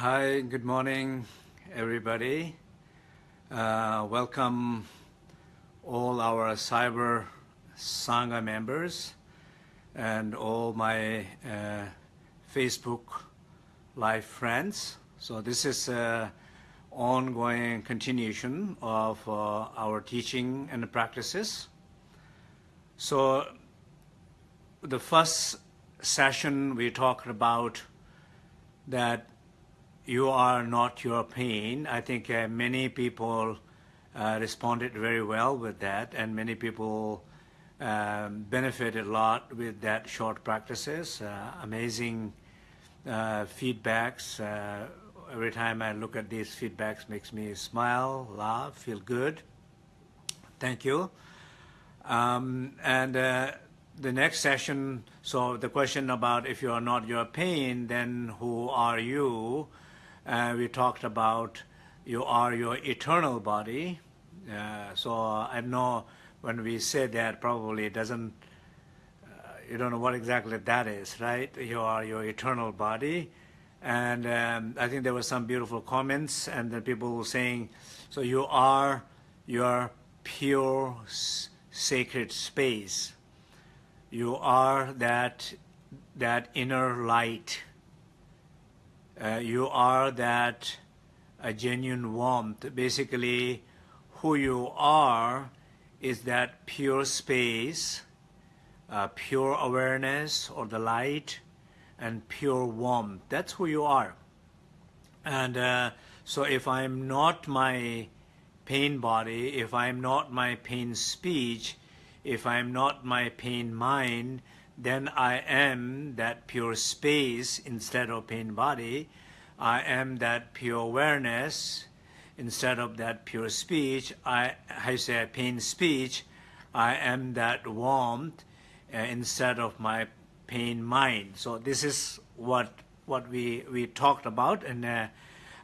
Hi, good morning, everybody. Uh, welcome all our Cyber Sangha members and all my uh, Facebook live friends. So this is an ongoing continuation of uh, our teaching and practices. So the first session we talked about that you are not your pain. I think uh, many people uh, responded very well with that, and many people um, benefited a lot with that short practices. Uh, amazing uh, feedbacks. Uh, every time I look at these feedbacks, makes me smile, laugh, feel good. Thank you. Um, and uh, the next session, so the question about if you are not your pain, then who are you? Uh, we talked about you are your eternal body. Uh, so I know when we say that, probably it doesn't, uh, you don't know what exactly that is, right? You are your eternal body. And um, I think there were some beautiful comments, and then people were saying, so you are your pure sacred space. You are that, that inner light uh, you are that a genuine warmth. Basically, who you are is that pure space, uh, pure awareness or the light, and pure warmth. That's who you are. And uh, so if I'm not my pain body, if I'm not my pain speech, if I'm not my pain mind, then I am that pure space instead of pain body. I am that pure awareness instead of that pure speech. I, I say pain speech. I am that warmth uh, instead of my pain mind. So this is what what we we talked about, and uh,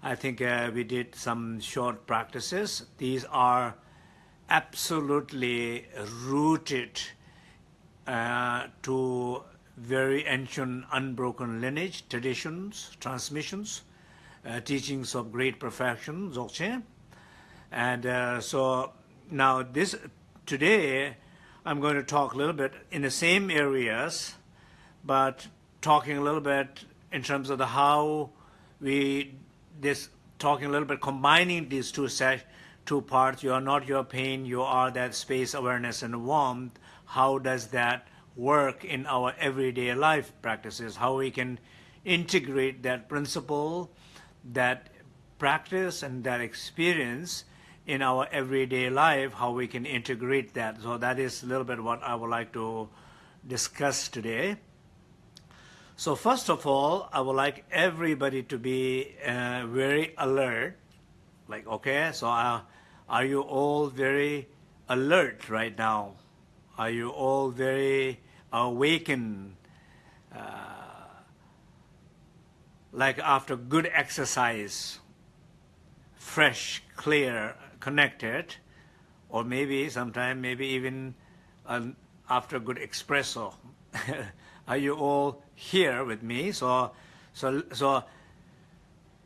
I think uh, we did some short practices. These are absolutely rooted uh, to very ancient unbroken lineage, traditions, transmissions, uh, teachings of great perfection, Dzogchen. And uh, so now this, today, I'm going to talk a little bit in the same areas, but talking a little bit in terms of the how we, this, talking a little bit, combining these two set, two parts, you are not your pain, you are that space awareness and warmth, how does that work in our everyday life practices, how we can integrate that principle, that practice and that experience in our everyday life, how we can integrate that. So that is a little bit what I would like to discuss today. So first of all, I would like everybody to be uh, very alert. Like, okay, so uh, are you all very alert right now? Are you all very awakened? Uh, like after good exercise, fresh, clear, connected, or maybe sometime, maybe even uh, after a good espresso. Are you all here with me? So, so, so,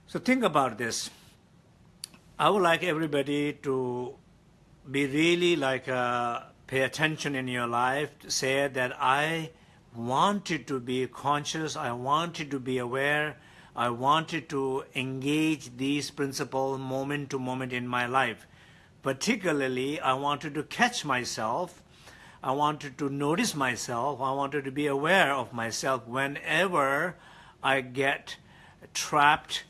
so think about this. I would like everybody to be really like uh, pay attention in your life, say that I wanted to be conscious, I wanted to be aware, I wanted to engage these principles moment to moment in my life. Particularly, I wanted to catch myself, I wanted to notice myself, I wanted to be aware of myself whenever I get trapped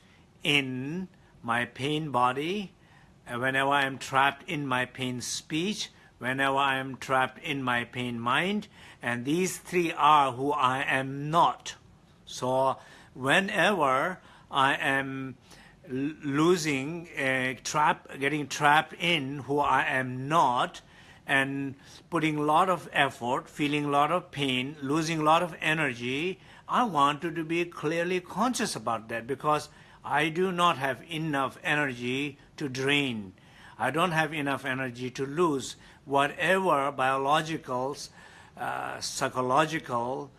in my pain body, whenever I'm trapped in my pain speech, whenever I am trapped in my pain mind, and these three are who I am not. So whenever I am losing, uh, trap, getting trapped in who I am not, and putting a lot of effort, feeling a lot of pain, losing a lot of energy, I want you to be clearly conscious about that because I do not have enough energy to drain. I don't have enough energy to lose whatever biological, uh, psychological,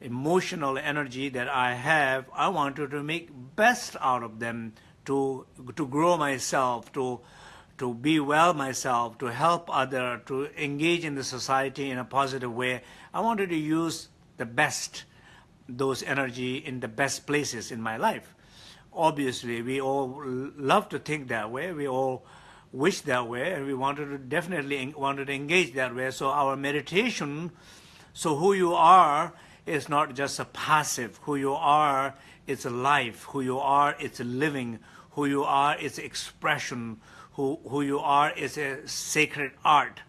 emotional energy that I have, I wanted to make best out of them to to grow myself, to to be well myself, to help other, to engage in the society in a positive way. I wanted to use the best, those energy in the best places in my life. Obviously, we all love to think that way. We all wish that way, and we wanted to definitely wanted to engage that way. So our meditation, so who you are is not just a passive. Who you are, it's a life. Who you are, it's a living. Who you are, it's expression who, who you are is a sacred art,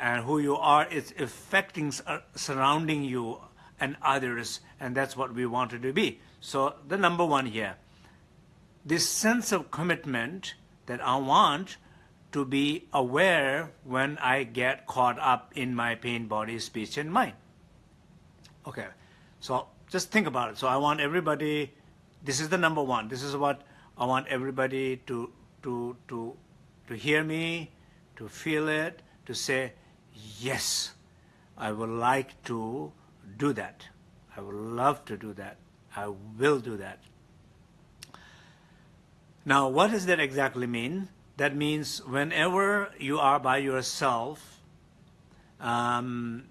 and who you are is affecting uh, surrounding you and others, and that's what we wanted to be. So the number one here, this sense of commitment that I want to be aware when I get caught up in my pain, body, speech, and mind. Okay, so just think about it. So I want everybody, this is the number one. This is what I want everybody to, to, to to hear me, to feel it, to say, yes, I would like to do that. I would love to do that. I will do that. Now, what does that exactly mean? That means whenever you are by yourself, um,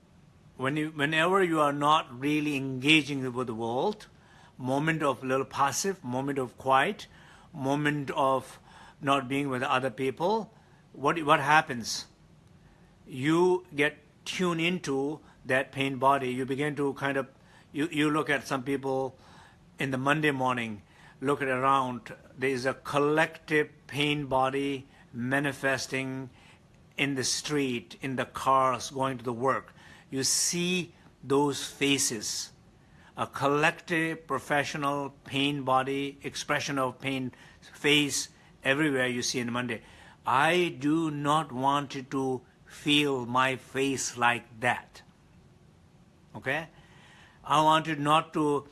when you, whenever you are not really engaging with the world, moment of little passive, moment of quiet, moment of not being with other people, what, what happens? You get tuned into that pain body. You begin to kind of, you, you look at some people in the Monday morning, look around, there is a collective pain body manifesting in the street, in the cars, going to the work. You see those faces, a collective professional pain body, expression of pain face everywhere you see in Monday. I do not want to feel my face like that. Okay? I wanted not to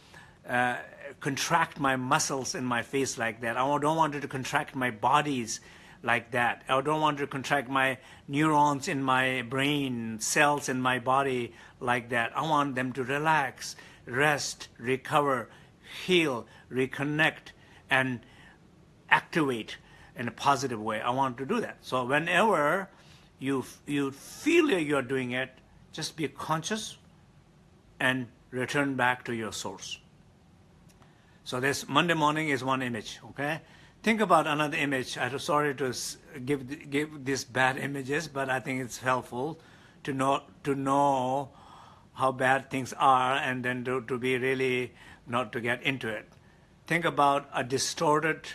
uh, contract my muscles in my face like that. I don't want it to contract my bodies like that. I don't want to contract my neurons in my brain, cells in my body like that. I want them to relax, rest, recover, heal, reconnect, and activate in a positive way. I want to do that. So whenever you, you feel you're doing it, just be conscious and return back to your source. So this Monday morning is one image, okay? Think about another image. I'm sorry to give, give these bad images, but I think it's helpful to know, to know how bad things are and then to, to be really not to get into it. Think about a distorted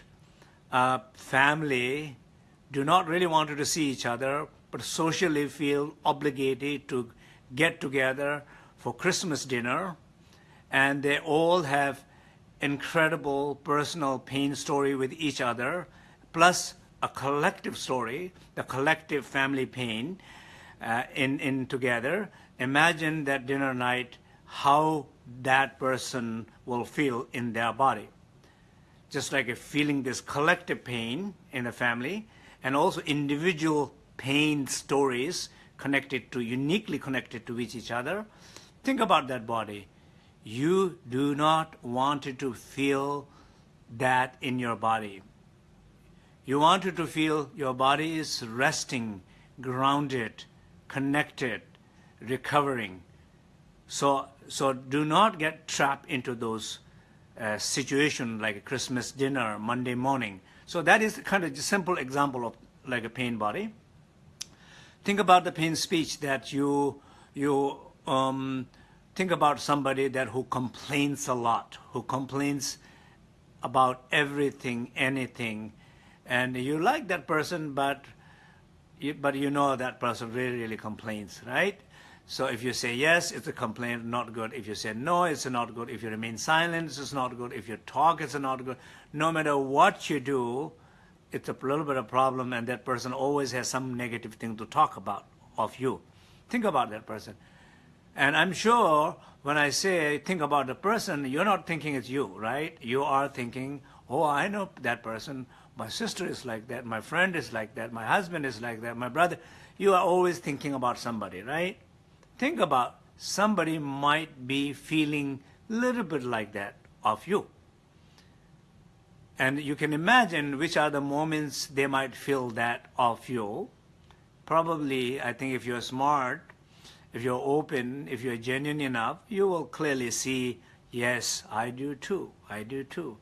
uh, family do not really want to see each other, but socially feel obligated to get together for Christmas dinner, and they all have incredible personal pain story with each other, plus a collective story, the collective family pain uh, in, in together. Imagine that dinner night, how that person will feel in their body just like feeling this collective pain in a family and also individual pain stories connected to, uniquely connected to each other. Think about that body. You do not want to feel that in your body. You wanted to feel your body is resting, grounded, connected, recovering. So, so do not get trapped into those uh, situation like a Christmas dinner, Monday morning. So that is kind of a simple example of like a pain body. Think about the pain speech that you, you um, think about somebody that who complains a lot, who complains about everything, anything, and you like that person, but you, but you know that person really, really complains, right? So if you say yes, it's a complaint, not good. If you say no, it's not good. If you remain silent, it's not good. If you talk, it's not good. No matter what you do, it's a little bit of problem and that person always has some negative thing to talk about of you. Think about that person. And I'm sure when I say think about the person, you're not thinking it's you, right? You are thinking, oh, I know that person. My sister is like that. My friend is like that. My husband is like that. My brother. You are always thinking about somebody, right? Think about somebody might be feeling a little bit like that of you. And you can imagine which are the moments they might feel that of you. Probably, I think if you're smart, if you're open, if you're genuine enough, you will clearly see, yes, I do too, I do too.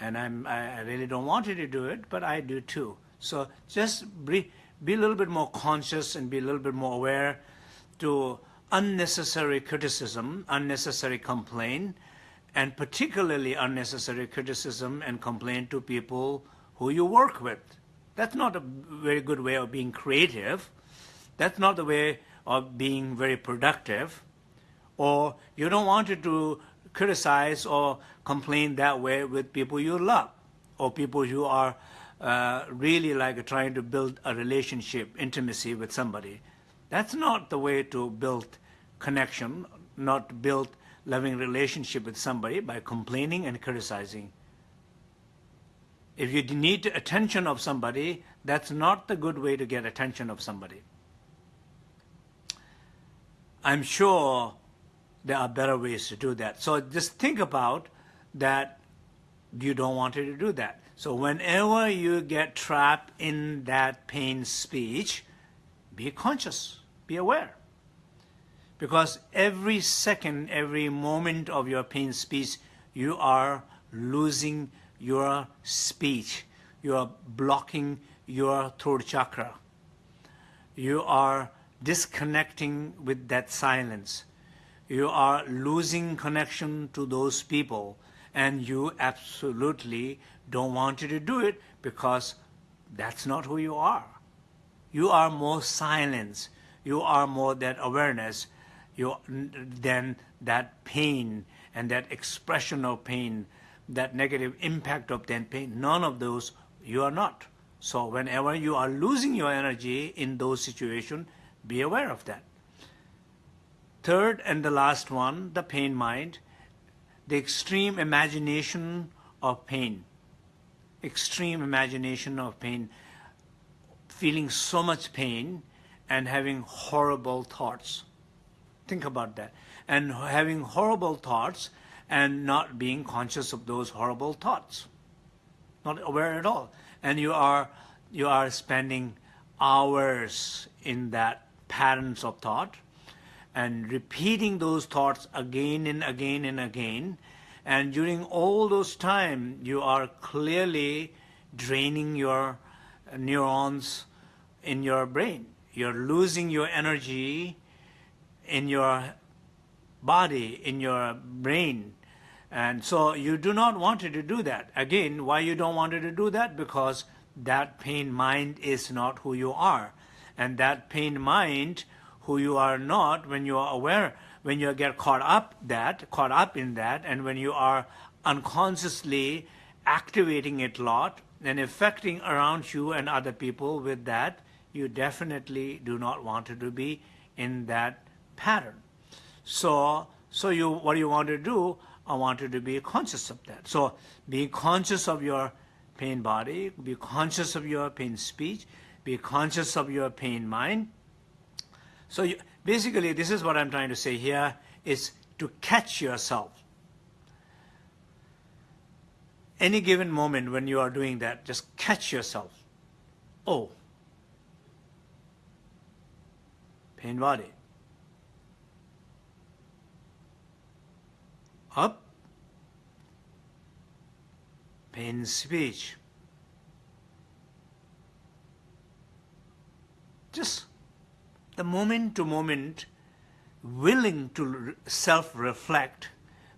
And I'm, I really don't want you to do it, but I do too. So just be, be a little bit more conscious and be a little bit more aware to unnecessary criticism, unnecessary complaint, and particularly unnecessary criticism and complaint to people who you work with. That's not a very good way of being creative. That's not the way of being very productive. Or you don't want to to criticize or complain that way with people you love or people you are uh, really like trying to build a relationship, intimacy with somebody. That's not the way to build connection, not build loving relationship with somebody by complaining and criticizing. If you need attention of somebody, that's not the good way to get attention of somebody. I'm sure there are better ways to do that. So just think about that you don't want to do that. So whenever you get trapped in that pain speech, be conscious, be aware. Because every second, every moment of your pain speech, you are losing your speech. You are blocking your throat chakra. You are disconnecting with that silence. You are losing connection to those people and you absolutely don't want you to do it because that's not who you are. You are more silence. You are more that awareness you, than that pain and that expression of pain, that negative impact of that pain. None of those you are not. So whenever you are losing your energy in those situations, be aware of that. Third and the last one, the pain mind, the extreme imagination of pain. Extreme imagination of pain, feeling so much pain and having horrible thoughts. Think about that. And having horrible thoughts and not being conscious of those horrible thoughts. Not aware at all. And you are, you are spending hours in that patterns of thought and repeating those thoughts again and again and again. And during all those time, you are clearly draining your neurons in your brain. You're losing your energy in your body, in your brain. And so you do not want to do that. Again, why you don't want to do that? Because that pain mind is not who you are. And that pain mind, who you are not, when you are aware, when you get caught up that, caught up in that, and when you are unconsciously activating it lot and affecting around you and other people with that, you definitely do not want to be in that pattern. So, so you, what you want to do, I want you to be conscious of that. So, being conscious of your pain body, be conscious of your pain speech, be conscious of your pain mind. So you, basically, this is what I'm trying to say here, is to catch yourself. Any given moment when you are doing that, just catch yourself. Oh, pain body. Up, pain speech. Just the moment to moment, willing to self-reflect,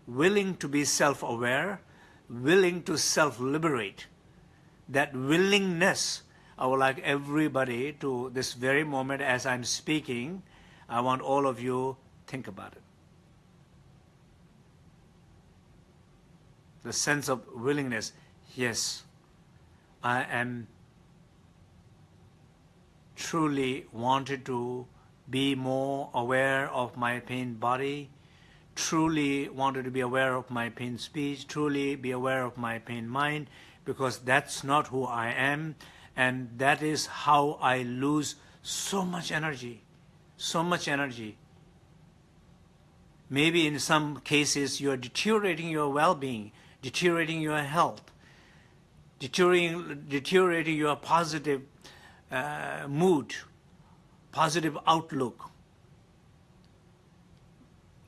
willing to be self-aware, willing to self-liberate. That willingness, I would like everybody to, this very moment as I'm speaking, I want all of you think about it. The sense of willingness, yes, I am truly wanted to be more aware of my pain body, truly wanted to be aware of my pain speech, truly be aware of my pain mind, because that's not who I am, and that is how I lose so much energy, so much energy. Maybe in some cases you're deteriorating your well-being, deteriorating your health, deteriorating, deteriorating your positive uh, mood, positive outlook,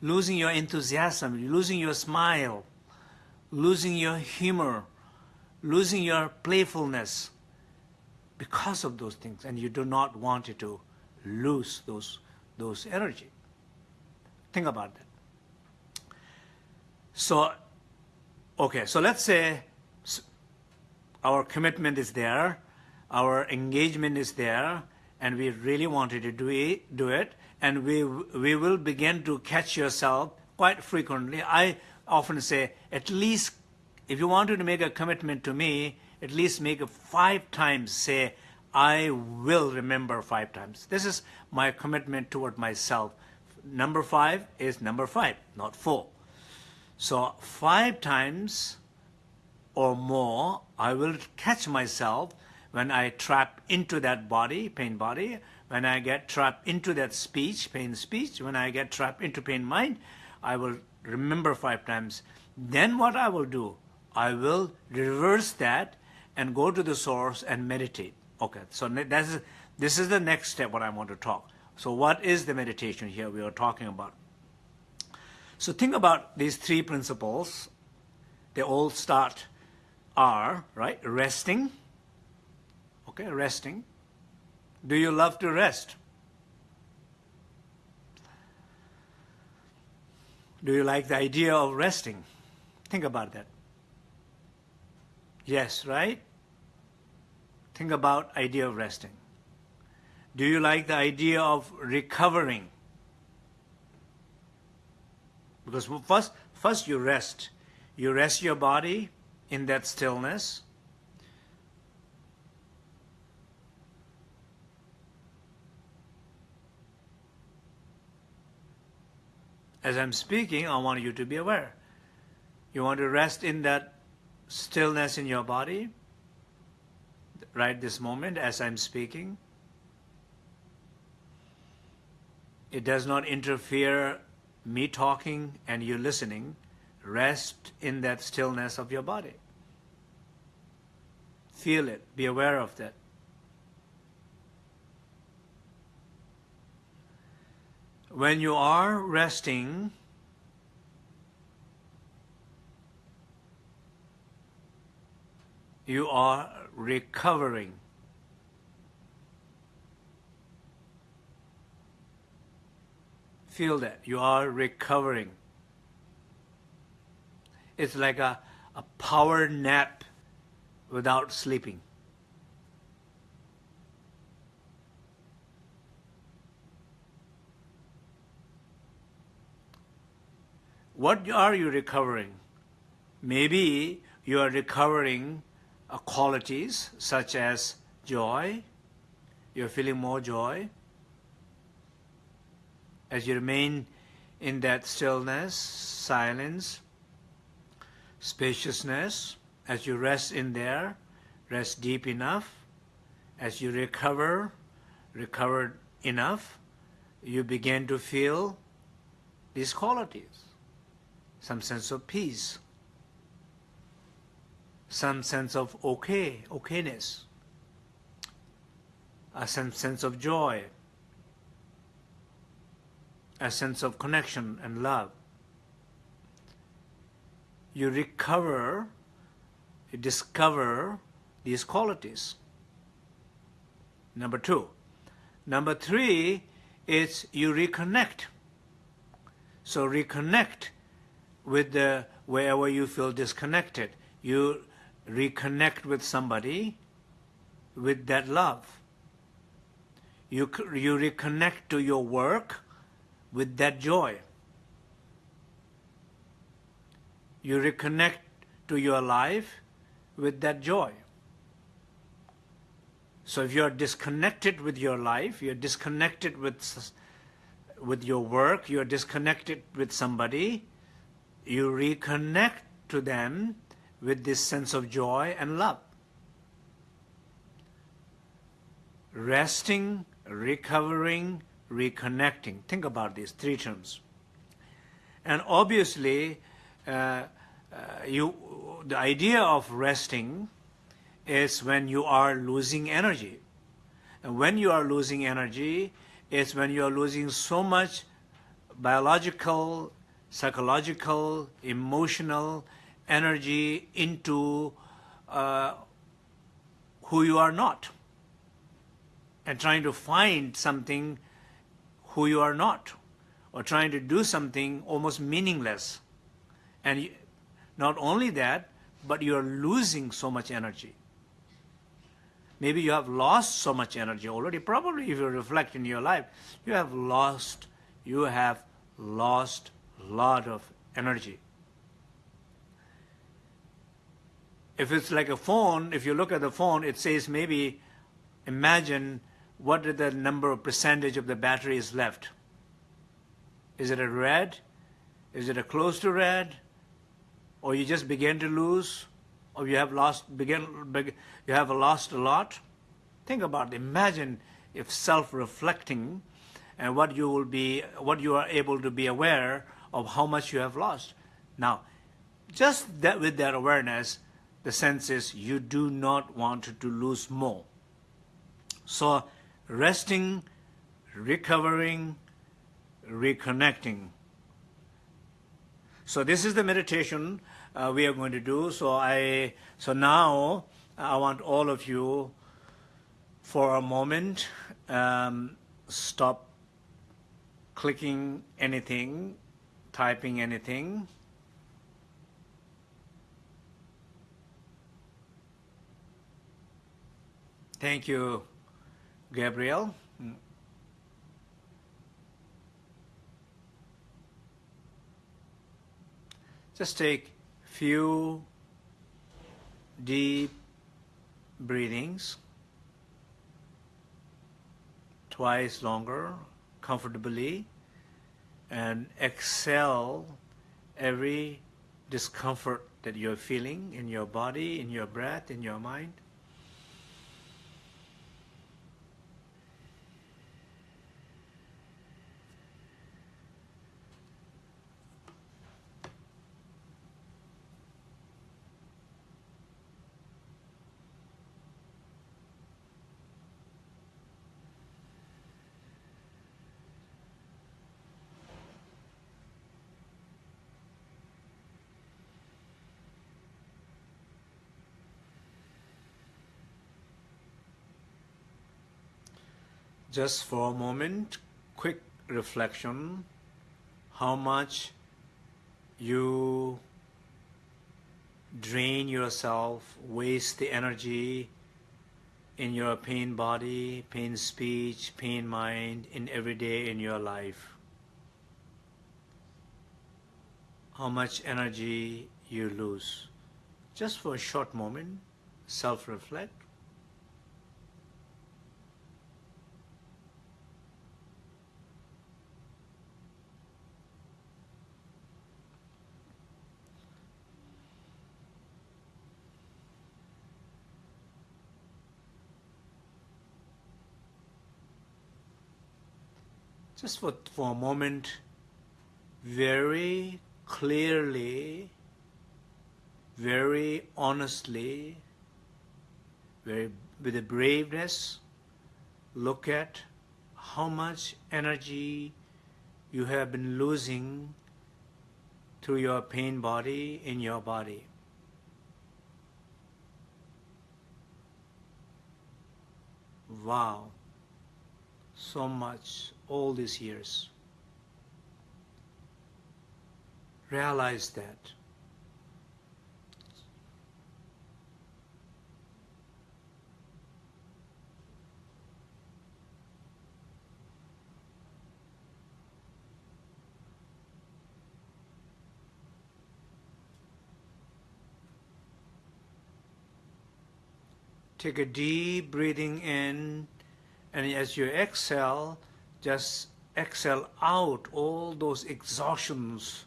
losing your enthusiasm, losing your smile, losing your humor, losing your playfulness because of those things, and you do not want to lose those, those energy. Think about that. So, okay, so let's say our commitment is there, our engagement is there, and we really wanted to do it, do it and we, we will begin to catch yourself quite frequently. I often say, at least, if you wanted to make a commitment to me, at least make it five times, say, I will remember five times. This is my commitment toward myself. Number five is number five, not four. So five times or more, I will catch myself when I trap into that body, pain body, when I get trapped into that speech, pain speech, when I get trapped into pain mind, I will remember five times. Then what I will do, I will reverse that and go to the source and meditate. Okay, so that's, this is the next step what I want to talk. So what is the meditation here we are talking about? So think about these three principles. They all start are, right, resting, okay, resting, do you love to rest? Do you like the idea of resting? Think about that. Yes, right? Think about idea of resting. Do you like the idea of recovering? Because first, first you rest. You rest your body in that stillness. As I'm speaking, I want you to be aware. You want to rest in that stillness in your body, right this moment as I'm speaking. It does not interfere me talking and you listening. Rest in that stillness of your body. Feel it. Be aware of that. When you are resting, you are recovering. Feel that you are recovering. It's like a, a power nap without sleeping. What are you recovering? Maybe you are recovering uh, qualities such as joy. You're feeling more joy. As you remain in that stillness, silence, spaciousness, as you rest in there, rest deep enough, as you recover, recovered enough, you begin to feel these qualities some sense of peace, some sense of okay, okayness, a some sense of joy, a sense of connection and love. You recover, you discover these qualities. Number two. Number three is you reconnect. So reconnect with the wherever you feel disconnected. You reconnect with somebody with that love. You, you reconnect to your work with that joy. You reconnect to your life with that joy. So if you're disconnected with your life, you're disconnected with, with your work, you're disconnected with somebody, you reconnect to them with this sense of joy and love. Resting, recovering, reconnecting. Think about these three terms. And obviously, uh, uh, you, the idea of resting is when you are losing energy. And when you are losing energy, it's when you are losing so much biological, psychological, emotional energy into uh, who you are not and trying to find something who you are not or trying to do something almost meaningless. And not only that, but you are losing so much energy. Maybe you have lost so much energy already. Probably if you reflect in your life, you have lost, you have lost lot of energy. If it's like a phone, if you look at the phone, it says maybe, imagine what is the number of percentage of the battery is left. Is it a red? Is it a close to red? Or you just begin to lose? Or you have lost, begin, begin you have lost a lot? Think about it. Imagine if self-reflecting and what you will be, what you are able to be aware of how much you have lost. Now, just that with that awareness, the sense is you do not want to lose more. So resting, recovering, reconnecting. So this is the meditation uh, we are going to do. So I, so now I want all of you for a moment um, stop clicking anything, typing anything. Thank you, Gabriel. Just take few deep breathings, twice longer, comfortably, and exhale every discomfort that you're feeling in your body, in your breath, in your mind. Just for a moment, quick reflection, how much you drain yourself, waste the energy in your pain body, pain speech, pain mind, in every day in your life. How much energy you lose. Just for a short moment, self-reflect. Just for, for a moment, very clearly, very honestly, very with a braveness, look at how much energy you have been losing through your pain body in your body. Wow, so much all these years. Realize that. Take a deep breathing in, and as you exhale, just exhale out all those exhaustions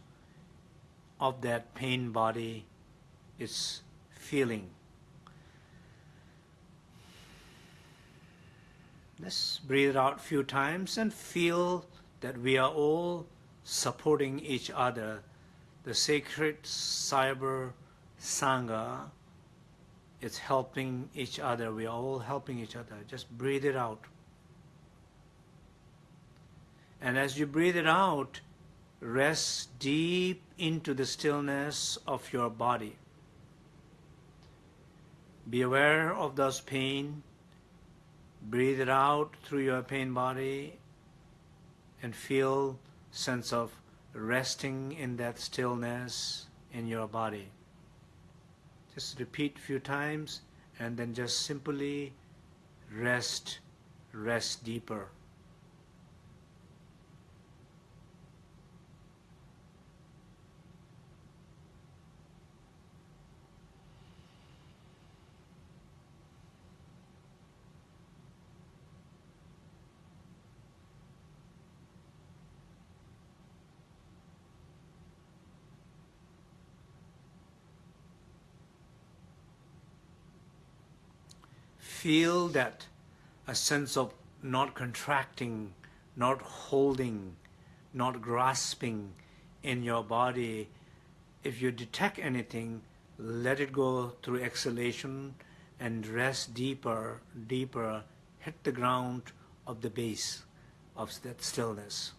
of that pain body is feeling. Let's breathe out a few times and feel that we are all supporting each other. The sacred cyber sangha is helping each other. We are all helping each other. Just breathe it out. And as you breathe it out, rest deep into the stillness of your body. Be aware of those pain. Breathe it out through your pain body and feel sense of resting in that stillness in your body. Just repeat a few times and then just simply rest, rest deeper. Feel that a sense of not contracting, not holding, not grasping in your body. If you detect anything, let it go through exhalation and rest deeper, deeper, hit the ground of the base of that stillness.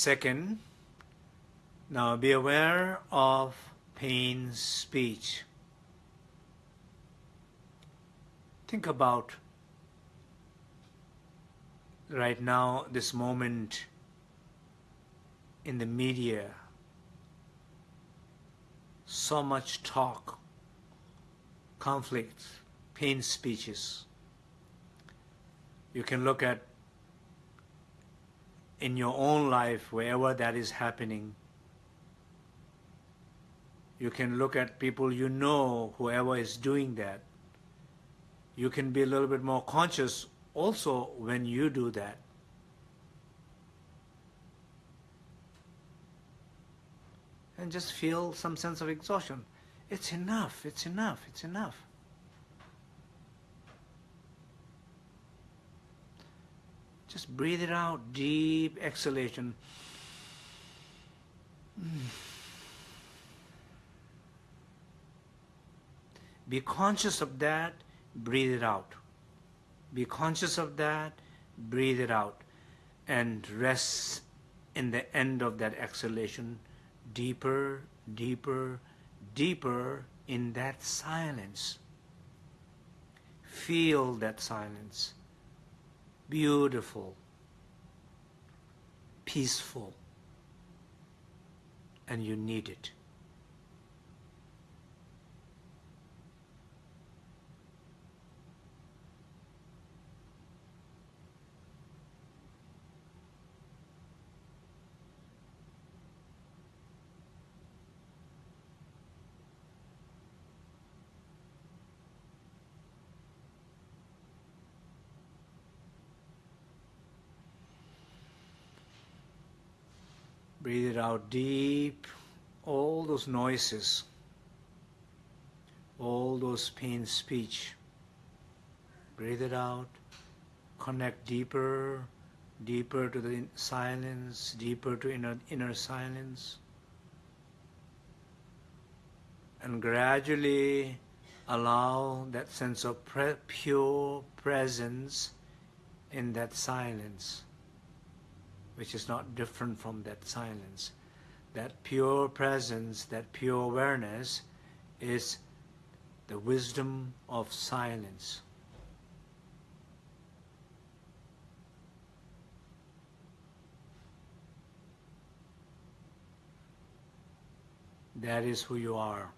Second, now be aware of pain speech. Think about right now, this moment in the media, so much talk, conflict, pain speeches. You can look at in your own life, wherever that is happening. You can look at people you know, whoever is doing that. You can be a little bit more conscious also when you do that. And just feel some sense of exhaustion. It's enough, it's enough, it's enough. Just breathe it out, deep exhalation. Be conscious of that, breathe it out. Be conscious of that, breathe it out. And rest in the end of that exhalation, deeper, deeper, deeper in that silence. Feel that silence beautiful, peaceful, and you need it. Breathe it out deep. All those noises, all those pain speech. Breathe it out. Connect deeper, deeper to the silence, deeper to inner, inner silence. And gradually allow that sense of pre- pure presence in that silence which is not different from that silence. That pure presence, that pure awareness is the wisdom of silence. That is who you are.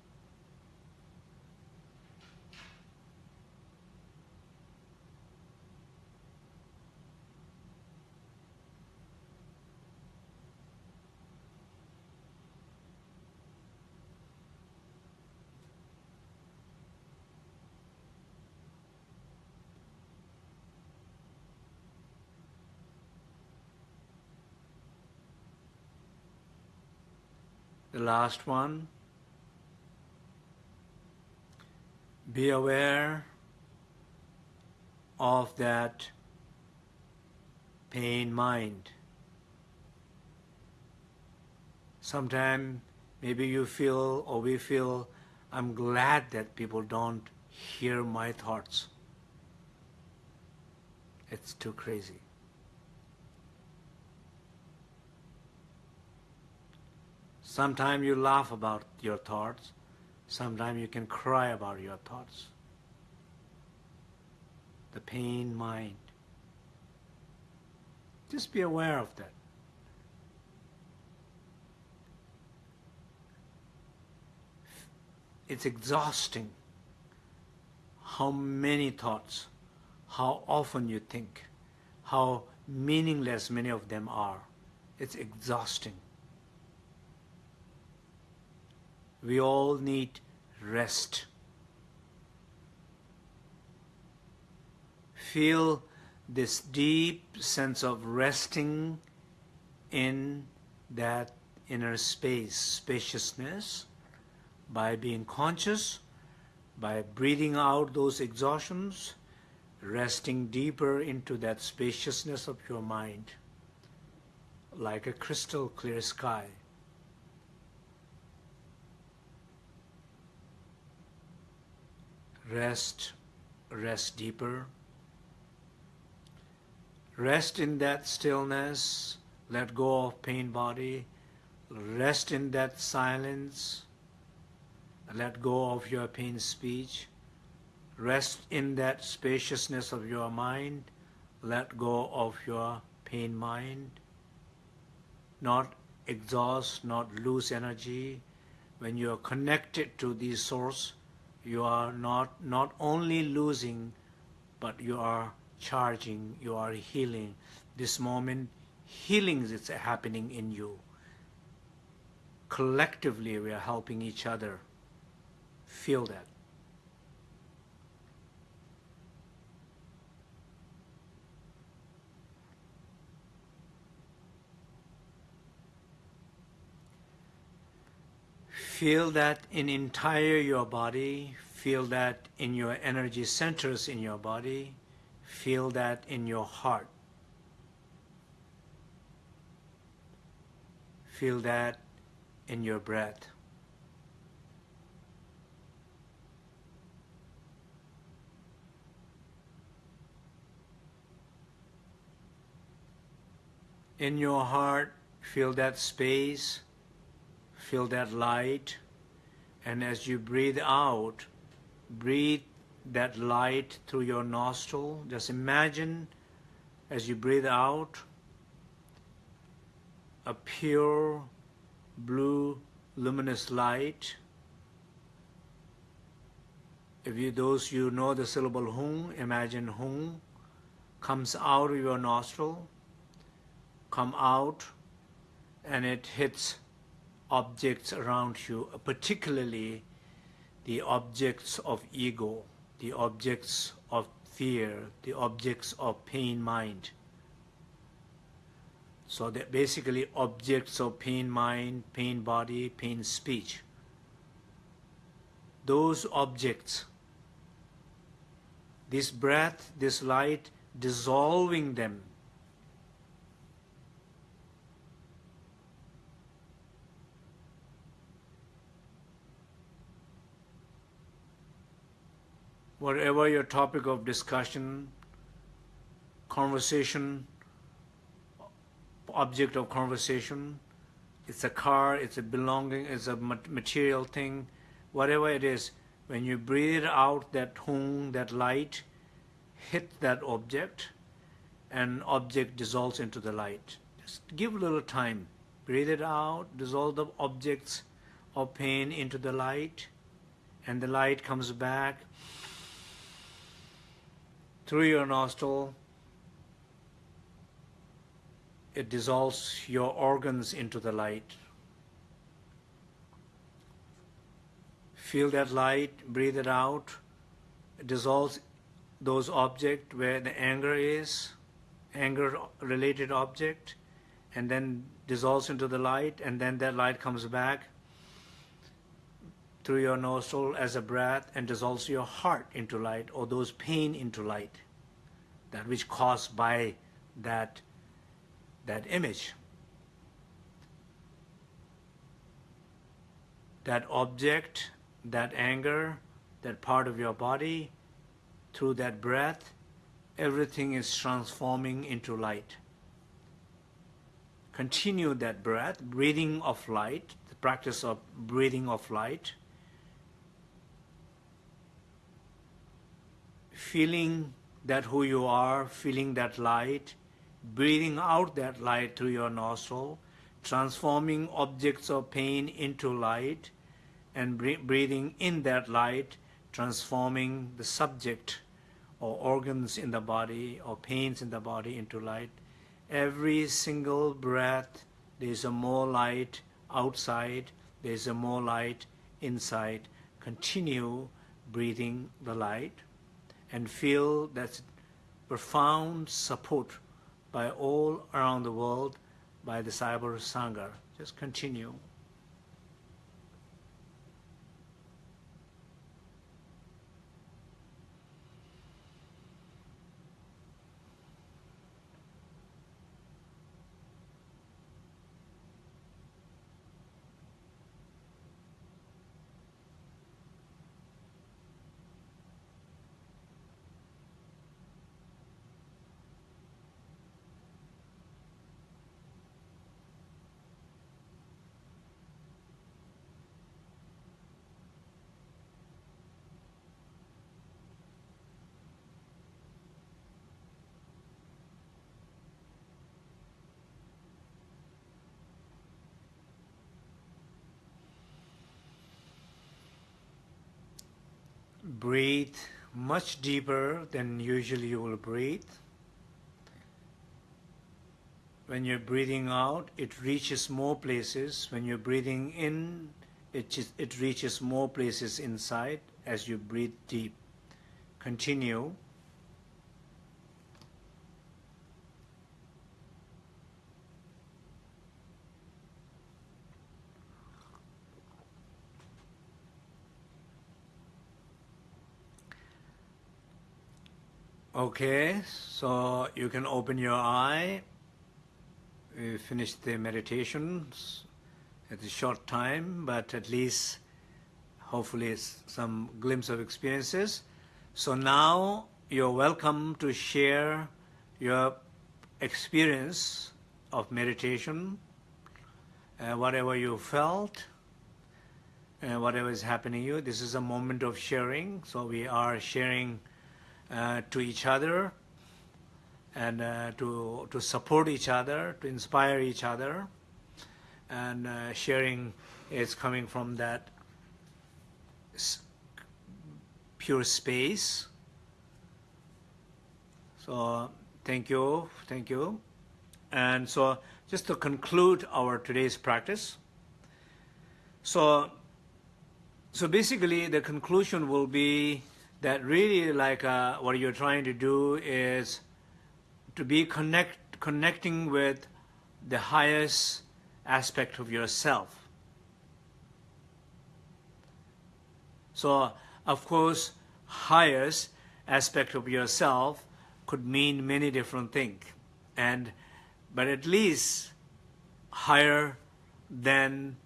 Last one. Be aware of that pain mind. Sometimes maybe you feel or we feel, I'm glad that people don't hear my thoughts. It's too crazy. Sometimes you laugh about your thoughts. Sometimes you can cry about your thoughts. The pain mind. Just be aware of that. It's exhausting how many thoughts, how often you think, how meaningless many of them are. It's exhausting. We all need rest. Feel this deep sense of resting in that inner space, spaciousness, by being conscious, by breathing out those exhaustions, resting deeper into that spaciousness of your mind, like a crystal clear sky. Rest, rest deeper. Rest in that stillness, let go of pain body, rest in that silence, let go of your pain speech, rest in that spaciousness of your mind, let go of your pain mind, not exhaust, not lose energy. When you are connected to the source, you are not not only losing but you are charging you are healing. This moment healing is happening in you. Collectively we are helping each other feel that. Feel that in entire your body, feel that in your energy centers in your body, feel that in your heart. Feel that in your breath. In your heart, feel that space feel that light. And as you breathe out breathe that light through your nostril. Just imagine as you breathe out a pure blue luminous light. If you those you know the syllable hung imagine hung comes out of your nostril come out and it hits objects around you, particularly the objects of ego, the objects of fear, the objects of pain mind. So that basically objects of pain mind, pain body, pain speech. Those objects, this breath, this light, dissolving them whatever your topic of discussion, conversation, object of conversation, it's a car, it's a belonging, it's a material thing, whatever it is, when you breathe out that hung, that light, hit that object, and object dissolves into the light. Just give a little time. Breathe it out, dissolve the objects of pain into the light, and the light comes back through your nostril, it dissolves your organs into the light. Feel that light, breathe it out, it dissolves those objects where the anger is, anger related object, and then dissolves into the light, and then that light comes back through your nostril as a breath and dissolves your heart into light or those pain into light that which caused by that that image. That object that anger that part of your body through that breath everything is transforming into light. Continue that breath breathing of light the practice of breathing of light feeling that who you are, feeling that light, breathing out that light through your nostril, transforming objects of pain into light, and breathing in that light, transforming the subject or organs in the body or pains in the body into light. Every single breath, there's a more light outside, there's a more light inside. Continue breathing the light and feel that profound support by all around the world by the Cyber Sangha. Just continue. Breathe much deeper than usually you will breathe. When you're breathing out, it reaches more places. When you're breathing in, it, it reaches more places inside as you breathe deep. Continue. Okay, so you can open your eye. We finished the meditations at a short time, but at least hopefully some glimpse of experiences. So now you're welcome to share your experience of meditation, uh, whatever you felt, uh, whatever is happening to you. This is a moment of sharing, so we are sharing to each other and uh, to, to support each other, to inspire each other. And uh, sharing is coming from that pure space. So thank you, thank you. And so just to conclude our today's practice. So, so basically the conclusion will be that really like uh, what you're trying to do is to be connect connecting with the highest aspect of yourself. So of course highest aspect of yourself could mean many different things and but at least higher than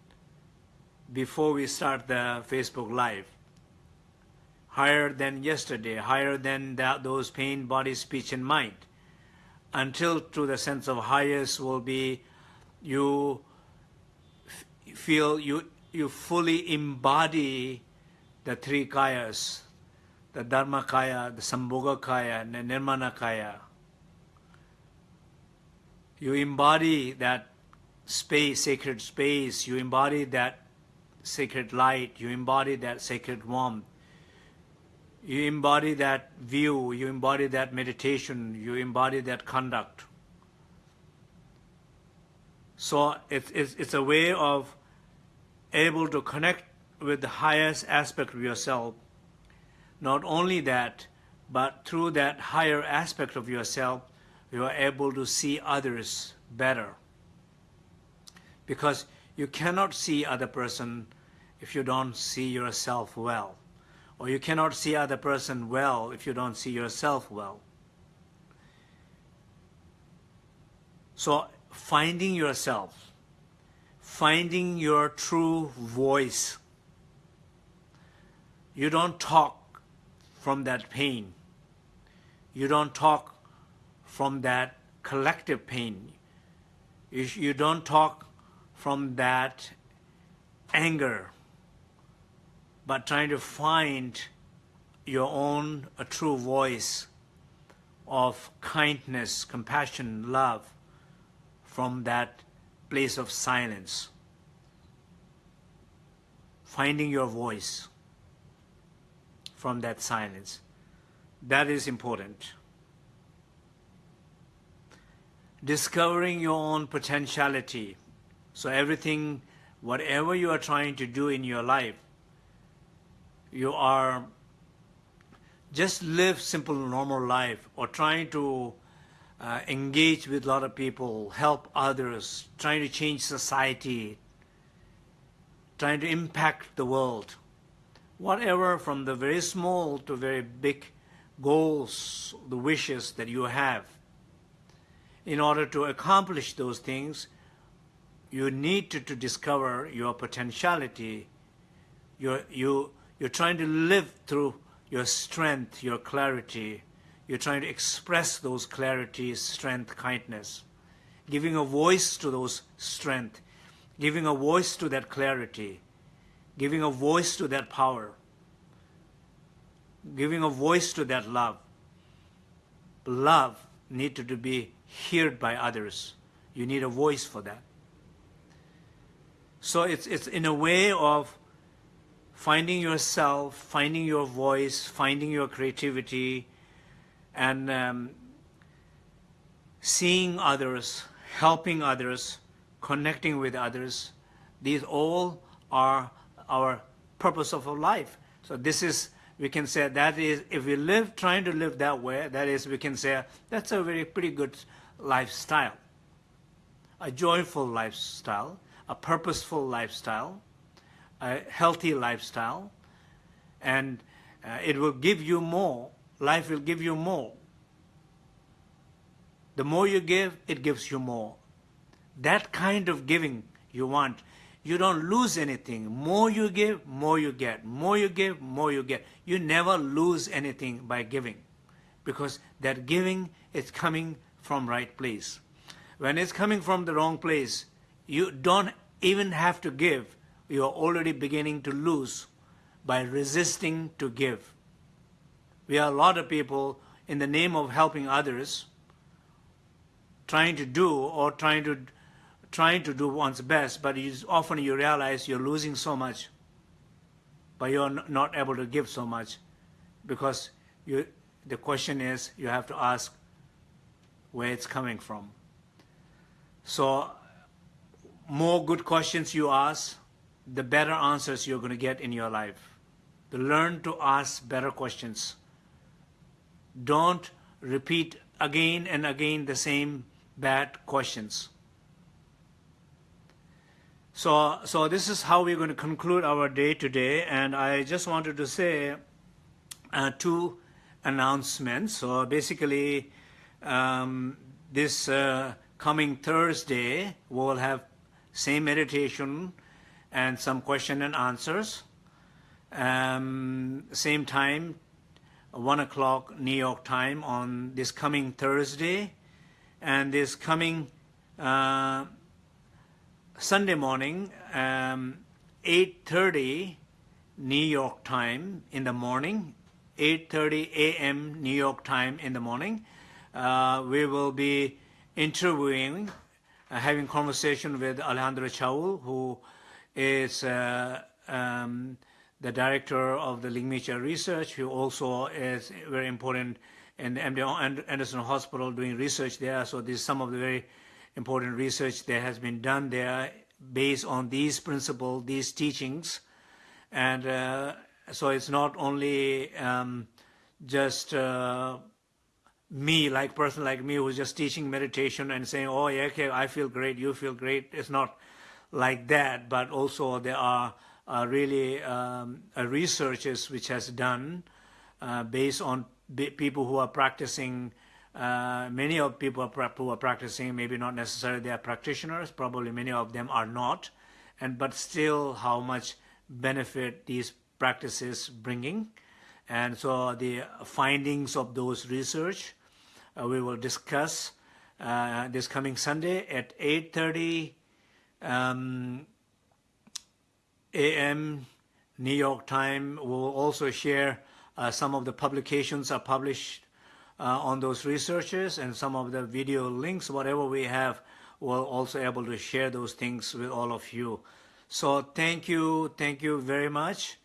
before we start the Facebook live higher than yesterday, higher than that, those pain, body, speech, and mind. Until to the sense of highest will be you feel you, you fully embody the three kayas, the Dharma kaya, the Sambhoga kaya, and the Nirmana kaya. You embody that space, sacred space, you embody that sacred light, you embody that sacred warmth, you embody that view, you embody that meditation, you embody that conduct. So it's, it's, it's a way of able to connect with the highest aspect of yourself. Not only that, but through that higher aspect of yourself, you are able to see others better. Because you cannot see other person if you don't see yourself well. Or you cannot see other person well if you don't see yourself well. So finding yourself, finding your true voice. You don't talk from that pain. You don't talk from that collective pain. You, you don't talk from that anger, but trying to find your own a true voice of kindness, compassion, love from that place of silence. Finding your voice from that silence. That is important. Discovering your own potentiality. So everything, whatever you are trying to do in your life, you are just live simple normal life or trying to uh, engage with a lot of people, help others, trying to change society, trying to impact the world. Whatever, from the very small to very big goals, the wishes that you have. In order to accomplish those things, you need to, to discover your potentiality. You're, you, you're trying to live through your strength, your clarity, you're trying to express those clarities, strength, kindness, giving a voice to those strength, giving a voice to that clarity, giving a voice to that power, giving a voice to that love. Love needed to be heard by others. You need a voice for that. So it's, it's in a way of finding yourself, finding your voice, finding your creativity, and um, seeing others, helping others, connecting with others. These all are our purpose of our life. So this is, we can say that is, if we live, trying to live that way, that is, we can say that's a very pretty good lifestyle. A joyful lifestyle, a purposeful lifestyle, a healthy lifestyle, and uh, it will give you more life will give you more. The more you give, it gives you more. That kind of giving you want. You don't lose anything. More you give, more you get. More you give, more you get. You never lose anything by giving because that giving is coming from right place. When it's coming from the wrong place, you don't even have to give. You are already beginning to lose by resisting to give. We are a lot of people in the name of helping others trying to do or trying to trying to do one's best, but often you realize you're losing so much, but you're not able to give so much because you, the question is you have to ask where it's coming from. So more good questions you ask, the better answers you're going to get in your life. To learn to ask better questions don't repeat again and again the same bad questions. So, so this is how we're going to conclude our day today, and I just wanted to say uh, two announcements. So basically, um, this uh, coming Thursday, we'll have same meditation and some question and answers. Um, same time, 1 o'clock New York time on this coming Thursday and this coming uh, Sunday morning, um, 8.30 New York time in the morning, 8.30 a.m. New York time in the morning. Uh, we will be interviewing, uh, having conversation with Alejandro Chaoul, who is uh, um, the director of the Ligmincha Research, who also is very important in the MD Anderson Hospital doing research there. So this is some of the very important research that has been done there based on these principles, these teachings. And uh, so it's not only um, just uh, me, like person like me, who's just teaching meditation and saying, oh, yeah, okay, I feel great, you feel great. It's not like that, but also there are uh, really um, uh, researches which has done uh, based on people who are practicing. Uh, many of people who are practicing, maybe not necessarily they are practitioners. Probably many of them are not, and but still, how much benefit these practices bringing, and so the findings of those research uh, we will discuss uh, this coming Sunday at 8:30 um, a.m. New York time. We'll also share uh, some of the publications are published uh, on those researches and some of the video links, whatever we have, we'll also able to share those things with all of you. So thank you, thank you very much,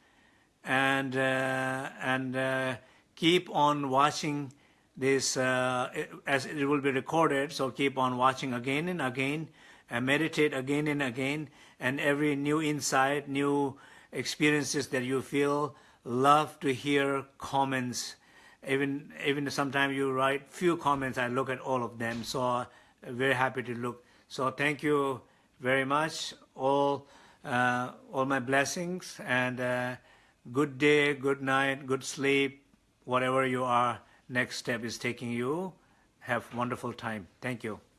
and uh, and uh, keep on watching this uh, as it will be recorded. So keep on watching again and again, and meditate again and again, and every new insight, new experiences that you feel. Love to hear comments. Even even sometimes you write few comments, I look at all of them. So uh, very happy to look. So thank you very much. All uh, all my blessings and uh, good day, good night, good sleep, whatever you are. Next step is taking you. Have wonderful time. Thank you.